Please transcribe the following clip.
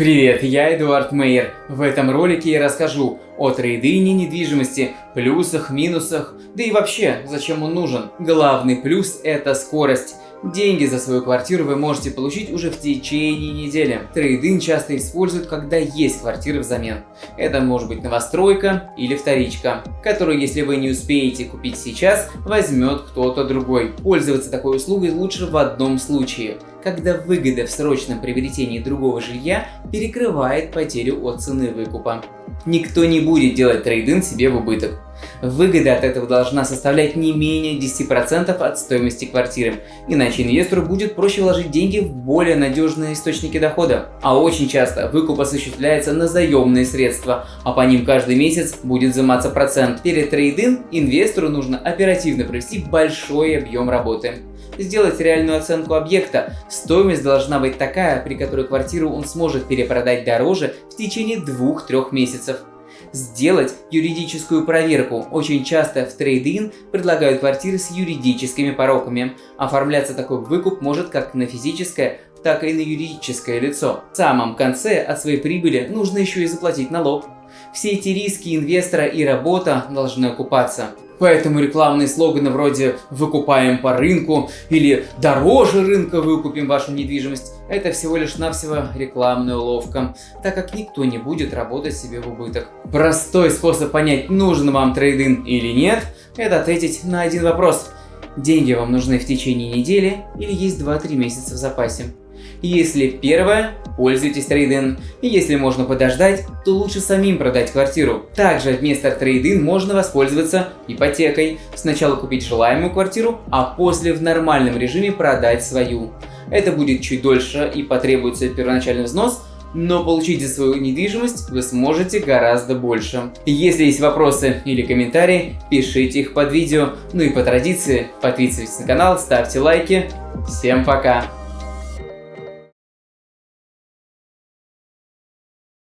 Привет, я Эдуард Мейер. В этом ролике я расскажу о трейдине недвижимости, плюсах, минусах, да и вообще, зачем он нужен. Главный плюс – это скорость. Деньги за свою квартиру вы можете получить уже в течение недели. Трейдин часто используют, когда есть квартиры взамен. Это может быть новостройка или вторичка, которую, если вы не успеете купить сейчас, возьмет кто-то другой. Пользоваться такой услугой лучше в одном случае – когда выгода в срочном приобретении другого жилья перекрывает потерю от цены выкупа. Никто не будет делать трейдинг себе в убыток. Выгода от этого должна составлять не менее 10% от стоимости квартиры, иначе инвестору будет проще вложить деньги в более надежные источники дохода. А очень часто выкуп осуществляется на заемные средства, а по ним каждый месяц будет взиматься процент. Перед трейдинг инвестору нужно оперативно провести большой объем работы. Сделать реальную оценку объекта. Стоимость должна быть такая, при которой квартиру он сможет перепродать дороже в течение 2-3 месяцев сделать юридическую проверку. Очень часто в трейд-ин предлагают квартиры с юридическими пороками. Оформляться такой выкуп может как на физическое, так и на юридическое лицо. В самом конце от своей прибыли нужно еще и заплатить налог. Все эти риски инвестора и работа должны окупаться. Поэтому рекламные слоганы вроде «выкупаем по рынку» или «дороже рынка выкупим вашу недвижимость» – это всего лишь навсего рекламная уловка, так как никто не будет работать себе в убыток. Простой способ понять, нужен вам трейдинг или нет – это ответить на один вопрос. Деньги вам нужны в течение недели или есть 2-3 месяца в запасе? Если первое, пользуйтесь трейдин. Если можно подождать, то лучше самим продать квартиру. Также вместо трейдин можно воспользоваться ипотекой. Сначала купить желаемую квартиру, а после в нормальном режиме продать свою. Это будет чуть дольше и потребуется первоначальный взнос, но получить за свою недвижимость вы сможете гораздо больше. Если есть вопросы или комментарии, пишите их под видео. Ну и по традиции, подписывайтесь на канал, ставьте лайки. Всем пока!